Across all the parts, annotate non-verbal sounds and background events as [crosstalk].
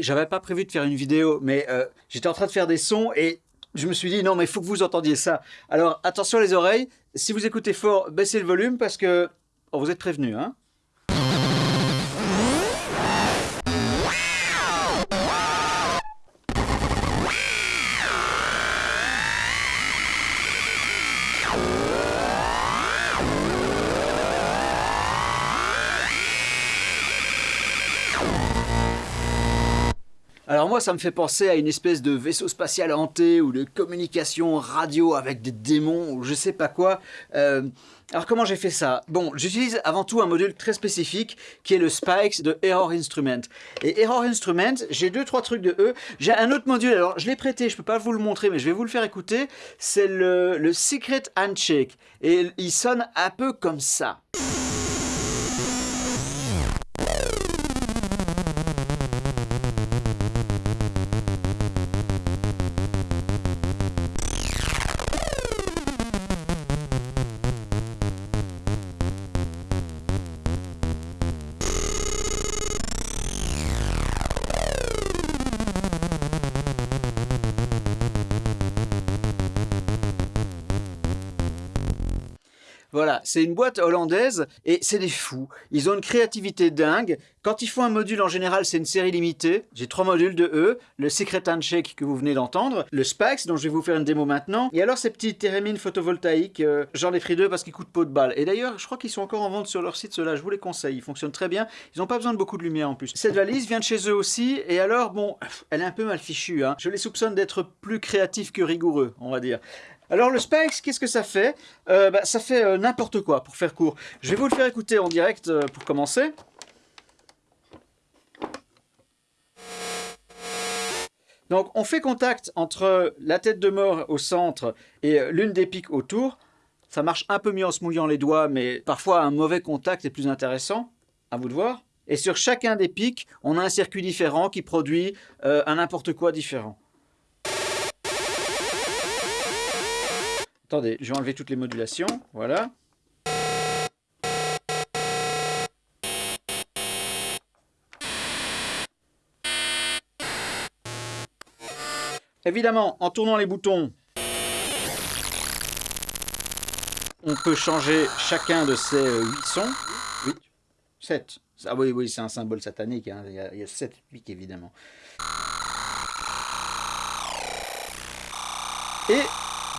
J'avais pas prévu de faire une vidéo, mais euh, j'étais en train de faire des sons et je me suis dit non mais il faut que vous entendiez ça. Alors attention les oreilles, si vous écoutez fort, baissez le volume parce que oh, vous êtes prévenus. Hein Moi, ça me fait penser à une espèce de vaisseau spatial hanté ou de communication radio avec des démons ou je sais pas quoi. Euh, alors comment j'ai fait ça? Bon, j'utilise avant tout un module très spécifique qui est le Spikes de Error Instrument. Et Error Instrument, j'ai deux trois trucs de eux. J'ai un autre module, alors je l'ai prêté, je peux pas vous le montrer, mais je vais vous le faire écouter. C'est le Secret Handshake. Et il sonne un peu comme ça. Voilà, c'est une boîte hollandaise et c'est des fous. Ils ont une créativité dingue. Quand ils font un module, en général, c'est une série limitée. J'ai trois modules de eux. Le Secret Handshake que vous venez d'entendre, le Spax dont je vais vous faire une démo maintenant, et alors ces petits thérémines photovoltaïques, euh, j'en ai deux parce qu'ils coûtent peu de balles. Et d'ailleurs, je crois qu'ils sont encore en vente sur leur site, ceux-là, je vous les conseille. Ils fonctionnent très bien. Ils n'ont pas besoin de beaucoup de lumière en plus. Cette valise vient de chez eux aussi, et alors, bon, elle est un peu mal fichue. Hein. Je les soupçonne d'être plus créatifs que rigoureux, on va dire. Alors le Spanx, qu'est-ce que ça fait euh, bah, Ça fait euh, n'importe quoi, pour faire court. Je vais vous le faire écouter en direct euh, pour commencer. Donc on fait contact entre la tête de mort au centre et l'une des piques autour. Ça marche un peu mieux en se mouillant les doigts, mais parfois un mauvais contact est plus intéressant. À vous de voir. Et sur chacun des pics, on a un circuit différent qui produit un n'importe quoi différent. Attendez, je vais enlever toutes les modulations. Voilà. Évidemment, en tournant les boutons, on peut changer chacun de ces 8 sons. 8, 7. Ah oui, oui, c'est un symbole satanique. Hein. Il, y a, il y a 7 pics, évidemment. Et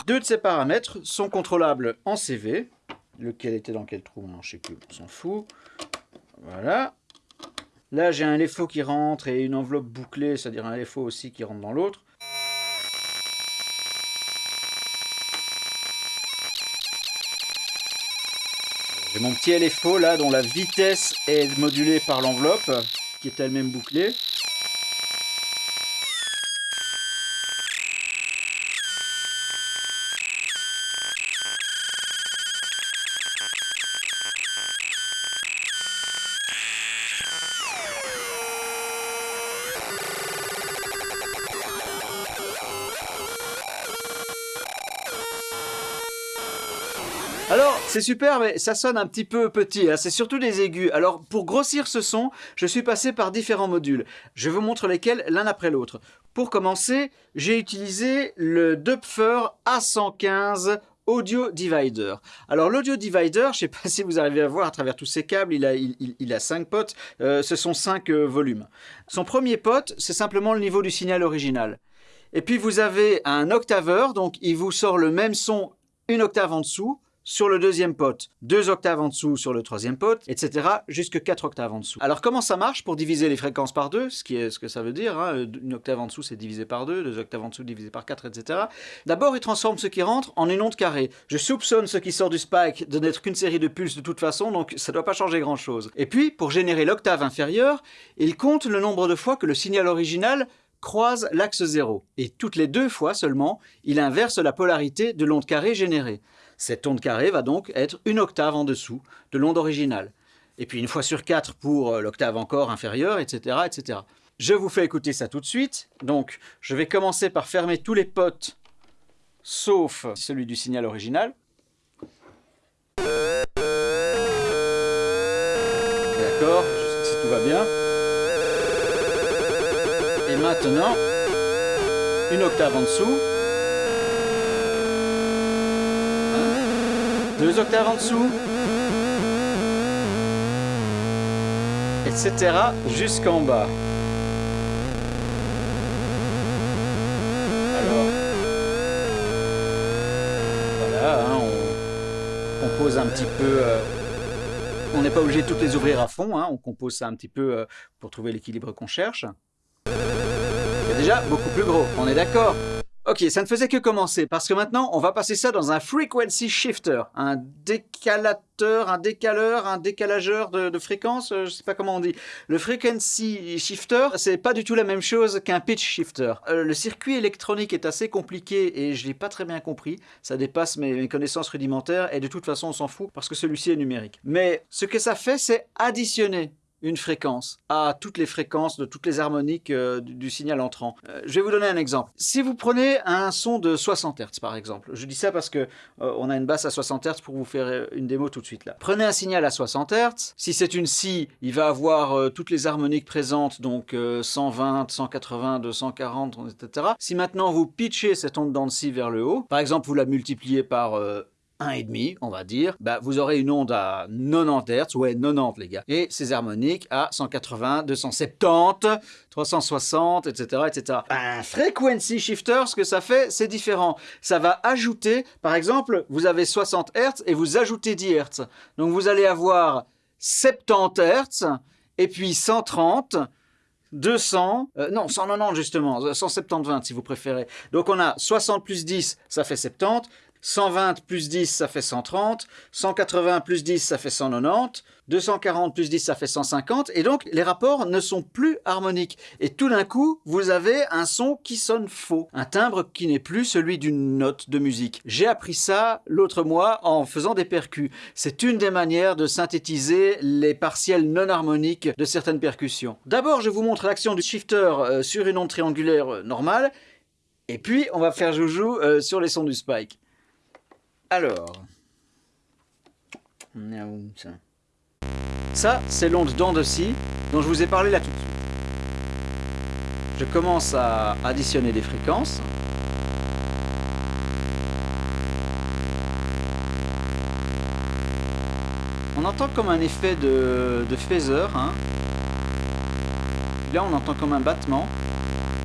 deux de ces paramètres sont contrôlables en CV. Lequel était dans quel trou Je ne sais plus, on s'en fout. Voilà. Là, j'ai un LFO qui rentre et une enveloppe bouclée, c'est-à-dire un LFO aussi qui rentre dans l'autre. J'ai mon petit LFO là dont la vitesse est modulée par l'enveloppe qui est elle-même bouclée. Super, mais ça sonne un petit peu petit, hein. c'est surtout des aigus. Alors, pour grossir ce son, je suis passé par différents modules. Je vous montre lesquels l'un après l'autre. Pour commencer, j'ai utilisé le Dupfer A115 Audio Divider. Alors l'Audio Divider, je ne sais pas si vous arrivez à voir à travers tous ces câbles, il a, il, a 5 potes, euh, ce sont 5 euh, volumes. Son premier pote, c'est simplement le niveau du signal original. Et puis vous avez un octaveur, donc il vous sort le même son une octave en dessous, sur le deuxième pote, deux octaves en dessous sur le troisième pote, etc. jusque quatre octaves en dessous. Alors comment ça marche pour diviser les fréquences par deux, ce qui est ce que ça veut dire, hein? une octave en dessous c'est divisé par deux, deux octaves en dessous divisé par quatre, etc. D'abord il transforme ce qui rentre en une onde carrée. Je soupçonne ce qui sort du spike de n'être qu'une série de pulses de toute façon, donc ça ne doit pas changer grand chose. Et puis, pour générer l'octave inférieure, il compte le nombre de fois que le signal original croise l'axe zéro. Et toutes les deux fois seulement, il inverse la polarité de l'onde carrée générée. Cette onde carrée va donc être une octave en dessous de l'onde originale. Et puis une fois sur quatre pour euh, l'octave encore inférieure, etc., etc. Je vous fais écouter ça tout de suite. Donc, je vais commencer par fermer tous les potes, sauf celui du signal original. D'accord, si tout va bien. Et maintenant, une octave en dessous. Deux octaves en dessous. Etc. jusqu'en bas. Alors, voilà, hein, on compose un petit peu... Euh, on n'est pas obligé de toutes les ouvrir à fond, hein, on compose ça un petit peu euh, pour trouver l'équilibre qu'on cherche. Déjà beaucoup plus gros, on est d'accord Ok, ça ne faisait que commencer, parce que maintenant, on va passer ça dans un frequency shifter, un décalateur, un décaleur, un décalageur de, fréquence, euh, je sais pas comment on dit. Le frequency shifter, c'est pas du tout la même chose qu'un pitch shifter. Euh, le circuit électronique est assez compliqué et je l'ai pas très bien compris, ça dépasse mes connaissances rudimentaires et de toute façon on s'en fout parce que celui-ci est numérique. Mais ce que ça fait, c'est additionner une fréquence à toutes les fréquences de toutes les harmoniques euh, du, signal entrant. Euh, je vais vous donner un exemple. Si vous prenez un son de 60 Hz par exemple, je dis ça parce que euh, on a une basse à 60 Hz pour vous faire une démo tout de suite là. Prenez un signal à 60 Hz, si c'est une scie, il va avoir toutes les harmoniques présentes, donc 120, 180, 240, etc. Si maintenant vous pitchez cette onde de scie vers le haut, par exemple vous la multipliez par 1,5, on va dire, bah, vous aurez une onde à 90 Hz, ouais 90 les gars, et ces harmoniques à 180, 270, 360, etc. etc. Un frequency shifter, ce que ça fait, c'est différent. Ça va ajouter, par exemple, vous avez 60 Hz et vous ajoutez 10 Hz. Donc vous allez avoir 70 Hz et puis 130, 200, euh, non 190 justement, 170 si vous préférez. Donc on a 60 plus 10, ça fait 70, 120 plus 10, ça fait 130. 180 plus 10, ça fait 190. 240 plus 10, ça fait 150. Et donc, les rapports ne sont plus harmoniques. Et tout d'un coup, vous avez un son qui sonne faux. Un timbre qui n'est plus celui d'une note de musique. J'ai appris ça l'autre mois en faisant des percus. C'est une des manières de synthétiser les partiels non harmoniques de certaines percussions. D'abord, je vous montre l'action du shifter euh, sur une onde triangulaire euh, normale. Et puis, on va faire joujou euh, sur les sons du spike. Alors, ça, c'est l'onde d'onde dont je vous ai parlé là tout de suite. Je commence à additionner des fréquences. On entend comme un effet de, de phaser. Hein. Là, on entend comme un battement.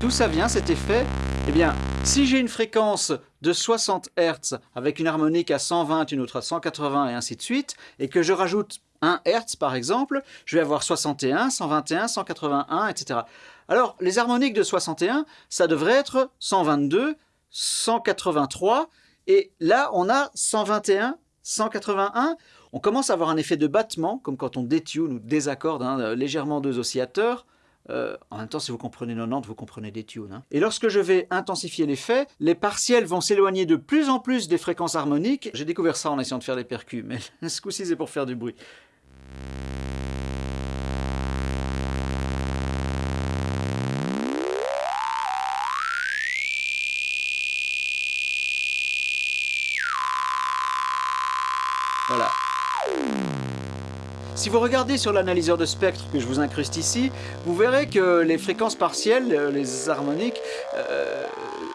D'où ça vient cet effet? Eh bien, si j'ai une fréquence de 60 Hz avec une harmonique à 120, une autre à 180 et ainsi de suite, et que je rajoute 1 Hz par exemple, je vais avoir 61, 121, 181, etc. Alors les harmoniques de 61, ça devrait être 122, 183, et là on a 121, 181, on commence à avoir un effet de battement, comme quand on détune ou désaccorde hein, légèrement deux oscillateurs, euh, en même temps, si vous comprenez 90, vous comprenez des tunes. Hein. Et lorsque je vais intensifier l'effet, les partiels vont s'éloigner de plus en plus des fréquences harmoniques. J'ai découvert ça en essayant de faire des percus, mais [laughs] ce coup-ci, c'est pour faire du bruit. Si vous regardez sur l'analyseur de spectre que je vous incruste ici, vous verrez que les fréquences partielles, euh, les harmoniques, euh,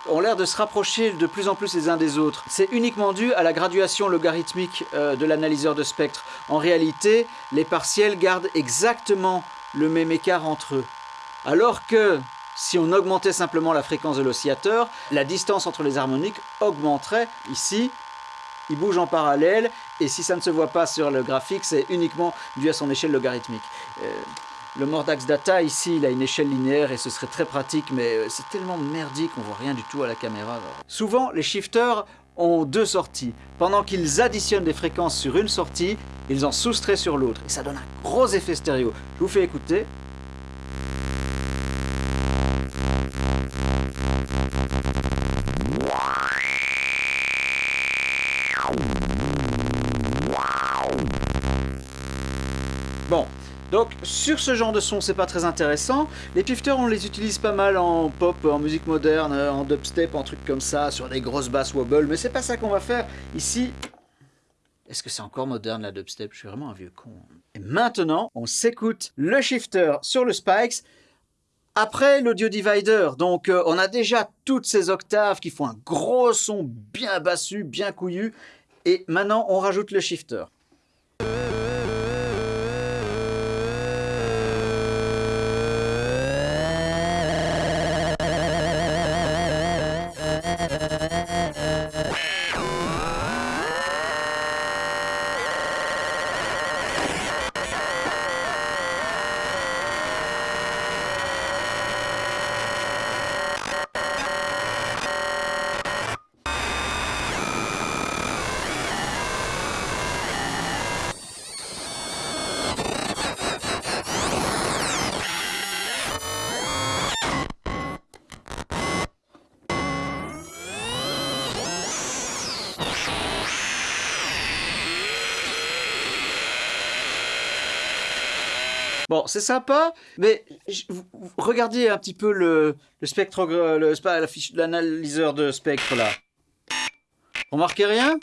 ont l'air de se rapprocher de plus en plus les uns des autres. C'est uniquement dû à la graduation logarithmique euh, de l'analyseur de spectre. En réalité, les partiels gardent exactement le même écart entre eux. Alors que si on augmentait simplement la fréquence de l'oscillateur, la distance entre les harmoniques augmenterait ici il bouge en parallèle, et si ça ne se voit pas sur le graphique, c'est uniquement dû à son échelle logarithmique. Euh, le Mordax Data, ici, il a une échelle linéaire et ce serait très pratique, mais euh, c'est tellement merdique qu'on voit rien du tout à la caméra. Souvent, les shifters ont deux sorties. Pendant qu'ils additionnent des fréquences sur une sortie, ils en soustraient sur l'autre. Et ça donne un gros effet stéréo. Je vous fais écouter. Donc sur ce genre de son, c'est pas très intéressant. Les shifters, on les utilise pas mal en pop, en musique moderne, en dubstep, en trucs comme ça, sur des grosses basses wobble, mais c'est pas ça qu'on va faire ici. Est-ce que c'est encore moderne la dubstep? Je suis vraiment un vieux con. Et maintenant, on s'écoute le shifter sur le Spikes Après l'audio divider, donc euh, on a déjà toutes ces octaves qui font un gros son bien bassu, bien couillu, et maintenant on rajoute le shifter. Bon, c'est sympa, mais regardez un petit peu le, spectre, le, l'analyseur de spectre là. Remarquez rien?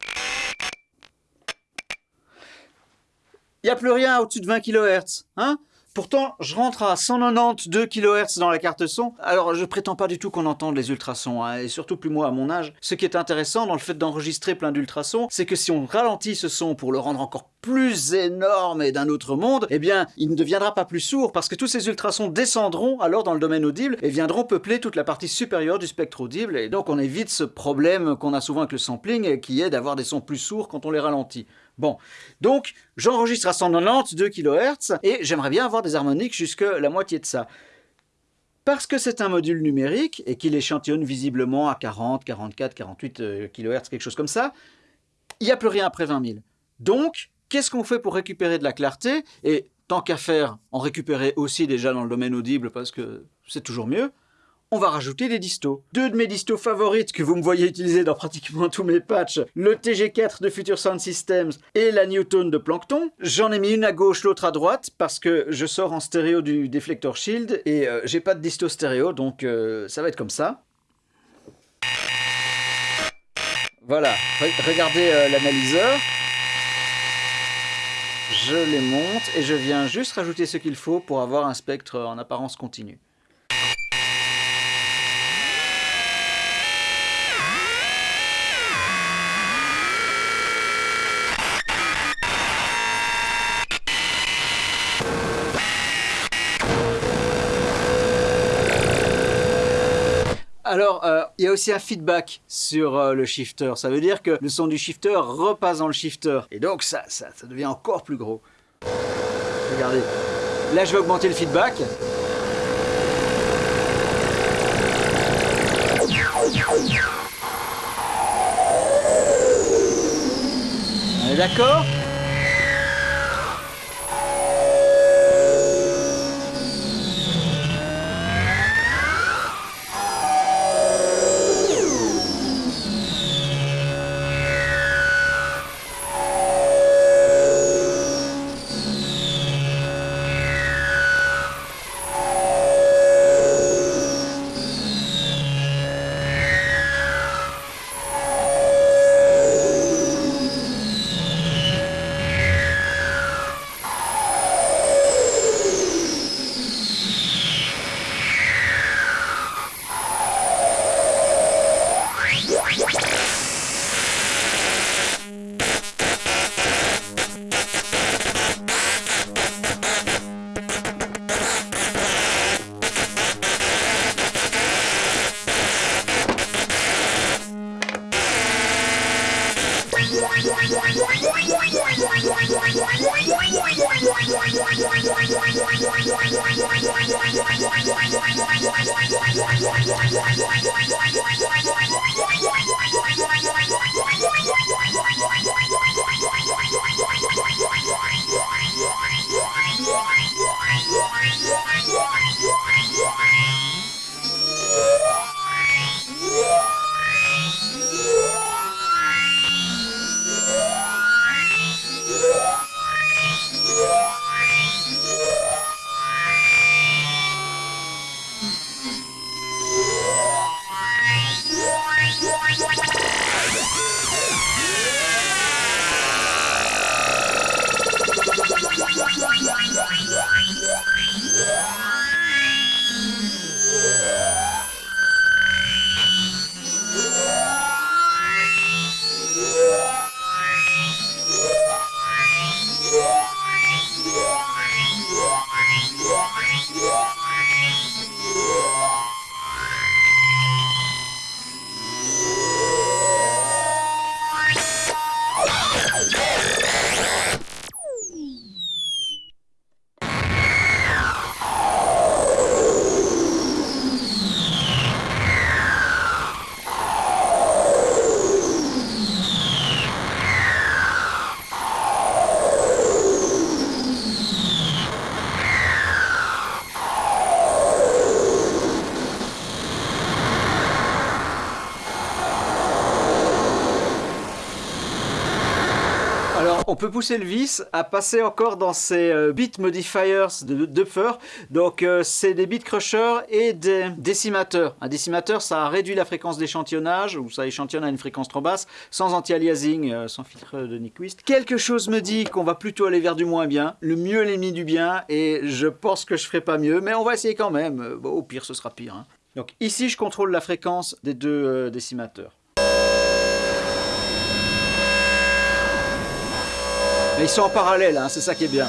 Il n'y a plus rien au-dessus de 20 kHz, hein? Pourtant, je rentre à 192 kHz dans la carte son. Alors, je prétends pas du tout qu'on entende les ultrasons, hein, et surtout plus moi à mon âge. Ce qui est intéressant dans le fait d'enregistrer plein d'ultrasons, c'est que si on ralentit ce son pour le rendre encore plus énorme et d'un autre monde, eh bien, il ne deviendra pas plus sourd, parce que tous ces ultrasons descendront alors dans le domaine audible et viendront peupler toute la partie supérieure du spectre audible, et donc on évite ce problème qu'on a souvent avec le sampling, qui est d'avoir des sons plus sourds quand on les ralentit. Bon, donc j'enregistre à 192 kHz et j'aimerais bien avoir des harmoniques jusque la moitié de ça. Parce que c'est un module numérique et qu'il échantillonne visiblement à 40, 44, 48 kHz, quelque chose comme ça, il n'y a plus rien après 20 000. Donc, qu'est-ce qu'on fait pour récupérer de la clarté Et tant qu'à faire, en récupérer aussi déjà dans le domaine audible parce que c'est toujours mieux on va rajouter des distos. Deux de mes distos favorites que vous me voyez utiliser dans pratiquement tous mes patchs, le TG4 de Future Sound Systems et la Newton de Plankton. J'en ai mis une à gauche, l'autre à droite, parce que je sors en stéréo du Deflector Shield et euh, j'ai pas de disto stéréo, donc euh, ça va être comme ça. Voilà, regardez euh, l'analyseur. Je les monte et je viens juste rajouter ce qu'il faut pour avoir un spectre en apparence continue. Alors, euh, il y a aussi un feedback sur euh, le shifter. Ça veut dire que le son du shifter repasse dans le shifter. Et donc, ça, devient encore plus gros. Regardez. Là, je vais augmenter le feedback. D'accord? Peut pousser le vis à passer encore dans ces euh, bit modifiers de Dupfer. Donc euh, c'est des bit crushers et des décimateurs. Un décimateur, ça réduit la fréquence d'échantillonnage, ou ça échantillonne à une fréquence trop basse, sans anti-aliasing, euh, sans filtre de Nyquist. Quelque chose me dit qu'on va plutôt aller vers du moins bien. Le mieux l'ennemi du bien, et je pense que je ferai pas mieux, mais on va essayer quand même. Au pire, ce sera pire. Hein. Donc ici, je contrôle la fréquence des deux décimateurs. Mais ils sont en parallèle, hein, c'est ça qui est bien.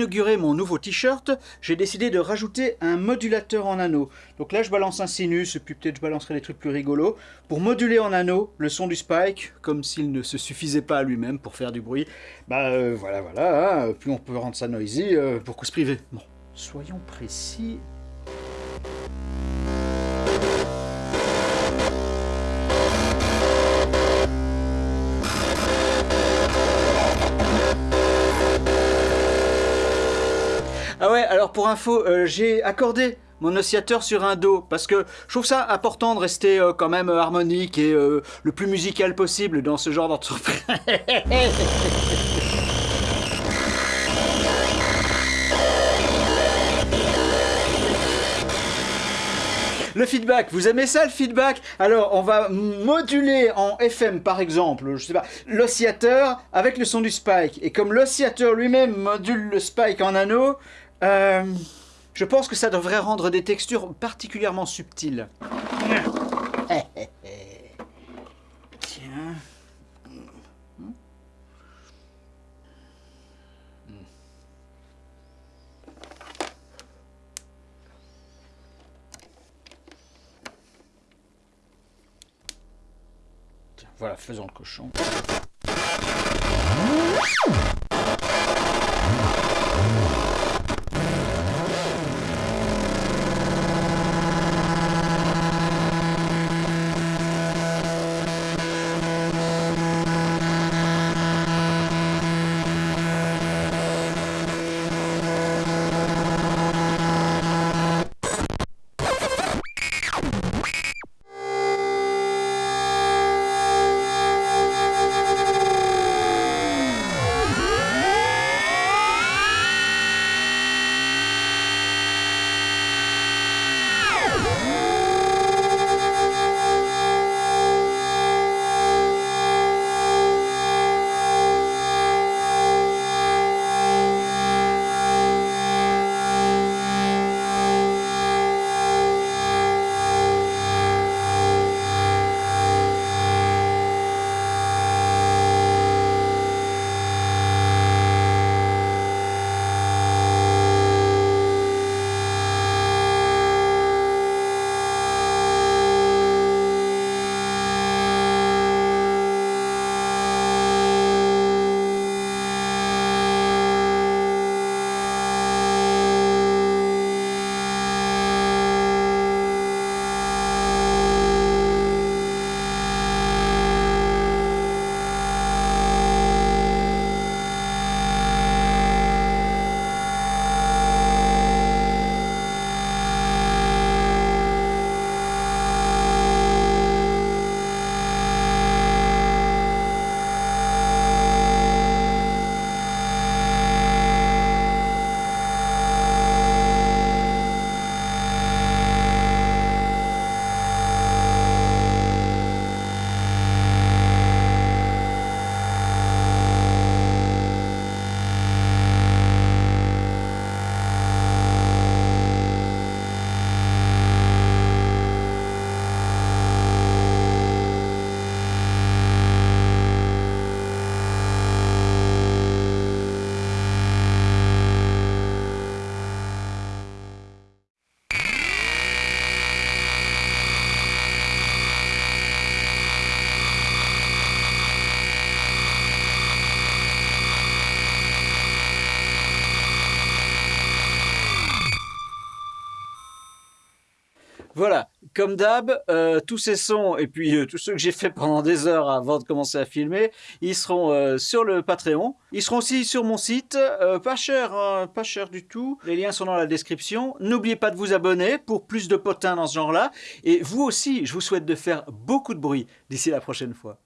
Inaugurer mon nouveau t-shirt, j'ai décidé de rajouter un modulateur en anneau. Donc là je balance un sinus, puis peut-être je balancerai des trucs plus rigolos, pour moduler en anneau le son du spike, comme s'il ne se suffisait pas à lui-même pour faire du bruit. Bah euh, voilà, voilà, hein. puis on peut rendre ça noisy euh, pour cause privée. Bon, soyons précis, alors pour info, euh, j'ai accordé mon oscillateur sur un Do parce que je trouve ça important de rester euh, quand même harmonique et euh, le plus musical possible dans ce genre d'entreprise. [laughs] Le feedback, vous aimez ça le feedback? Alors on va moduler en FM par exemple, je sais pas, l'oscillateur avec le son du spike. Et comme l'oscillateur lui-même module le spike en anneau, euh, je pense que ça devrait rendre des textures particulièrement subtiles. [laughs] Tiens. Voilà, faisons le cochon. Comme d'hab, euh, tous ces sons et puis euh, tous ceux que j'ai fait pendant des heures avant de commencer à filmer, ils seront euh, sur le Patreon. Ils seront aussi sur mon site, pas cher, hein, pas cher du tout. Les liens sont dans la description. N'oubliez pas de vous abonner pour plus de potins dans ce genre-là. Et vous aussi, je vous souhaite de faire beaucoup de bruit d'ici la prochaine fois.